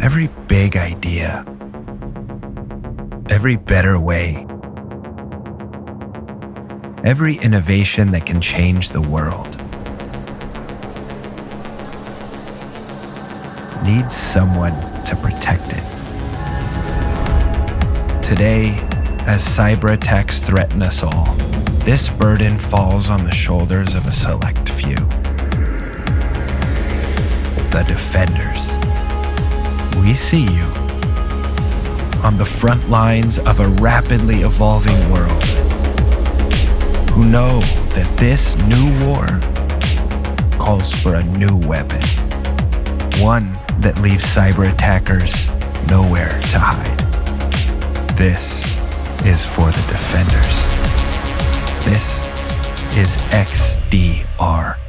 every big idea, every better way, every innovation that can change the world needs someone to protect it. Today, as cyber attacks threaten us all, this burden falls on the shoulders of a select few. The defenders. See you on the front lines of a rapidly evolving world who know that this new war calls for a new weapon, one that leaves cyber attackers nowhere to hide. This is for the defenders. This is XDR.